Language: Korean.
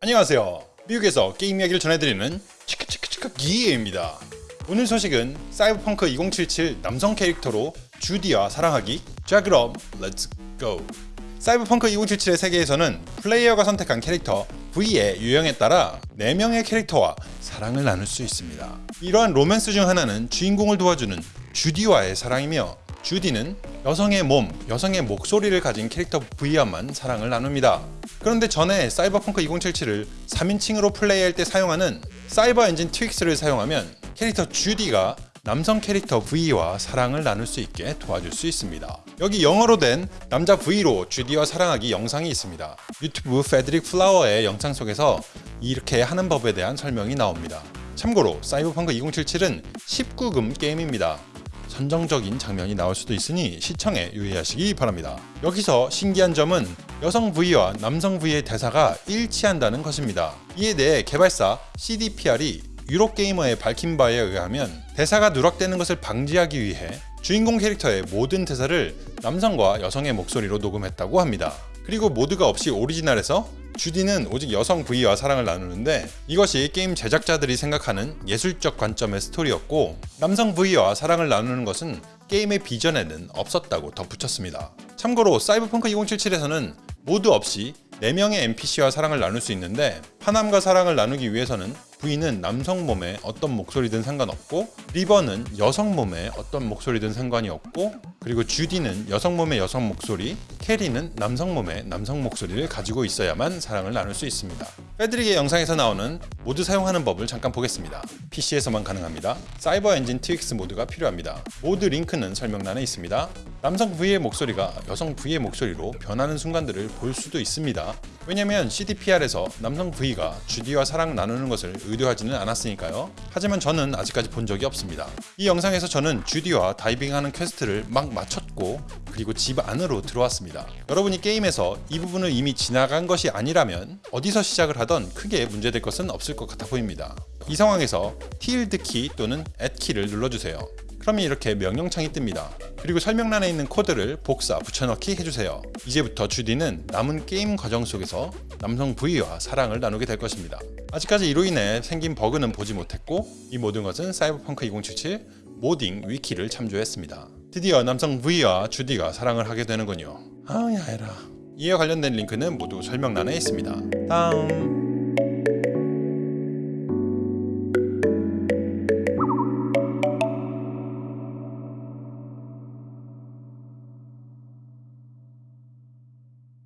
안녕하세요. 미국에서 게임 이야기를 전해드리는 치크치크치크 기예입니다. 오늘 소식은 사이버펑크 2077 남성 캐릭터로 주디와 사랑하기 자 그럼 let's go! 사이버펑크 2077의 세계에서는 플레이어가 선택한 캐릭터 V의 유형에 따라 4명의 캐릭터와 사랑을 나눌 수 있습니다. 이러한 로맨스 중 하나는 주인공을 도와주는 주디와의 사랑이며 주디는 여성의 몸, 여성의 목소리를 가진 캐릭터 V와만 사랑을 나눕니다. 그런데 전에 사이버펑크 2077을 3인칭으로 플레이할 때 사용하는 Cyber Engine Tweaks를 사용하면 캐릭터 주디가 남성 캐릭터 V와 사랑을 나눌 수 있게 도와줄 수 있습니다. 여기 영어로 된 남자 V로 주디와 사랑하기 영상이 있습니다. 유튜브 페드릭 플라워의 영상 속에서 이렇게 하는 법에 대한 설명이 나옵니다. 참고로 사이버펑크 2077은 19금 게임입니다. 선정적인 장면이 나올 수도 있으니 시청에 유의하시기 바랍니다. 여기서 신기한 점은 여성 V와 남성 V의 대사가 일치한다는 것입니다. 이에 대해 개발사 CDPR이 유로게이머의 밝힌 바에 의하면 대사가 누락되는 것을 방지하기 위해 주인공 캐릭터의 모든 대사를 남성과 여성의 목소리로 녹음했다고 합니다. 그리고 모드가 없이 오리지널에서 주디는 오직 여성 V와 사랑을 나누는데 이것이 게임 제작자들이 생각하는 예술적 관점의 스토리였고 남성 V와 사랑을 나누는 것은 게임의 비전에는 없었다고 덧붙였습니다. 참고로 사이버펑크 2077에서는 모드 없이 4명의 NPC와 사랑을 나눌 수 있는데 파남과 사랑을 나누기 위해서는 V는 남성 몸의 어떤 목소리든 상관없고 리버는 여성 몸의 어떤 목소리든 상관이 없고 그리고 주디는 여성 몸의 여성 목소리, 캐리는 남성 몸의 남성 목소리를 가지고 있어야만 사랑을 나눌 수 있습니다. 패드릭의 영상에서 나오는 모드 사용하는 법을 잠깐 보겠습니다. PC에서만 가능합니다. Cyber Engine Tweaks 모드가 필요합니다. 모드 링크는 설명란에 있습니다. 남성 V의 목소리가 여성 V의 목소리로 변하는 순간들을 볼 수도 있습니다. 왜냐면 CDPR에서 남성 V가 주디와 사랑 나누는 것을 의도하지는 않았으니까요. 하지만 저는 아직까지 본 적이 없습니다. 이 영상에서 저는 주디와 다이빙하는 퀘스트를 막 마쳤고 그리고 집 안으로 들어왔습니다. 여러분이 게임에서 이 부분을 이미 지나간 것이 아니라면 어디서 시작을 하던 크게 문제될 것은 없을 것 같아 보입니다. 이 상황에서 tilde 키 또는 at 키를 눌러주세요. 그러면 이렇게 명령창이 뜹니다. 그리고 설명란에 있는 코드를 복사, 붙여넣기 해주세요. 이제부터 주디는 남은 게임 과정 속에서 남성 V와 사랑을 나누게 될 것입니다. 아직까지 이로 인해 생긴 버그는 보지 못했고 이 모든 것은 사이버펑크 2077 모딩 위키를 참조했습니다. 드디어 남성 V와 주디가 사랑을 하게 되는군요. 아야 해라. 이에 관련된 링크는 모두 설명란에 있습니다. 다음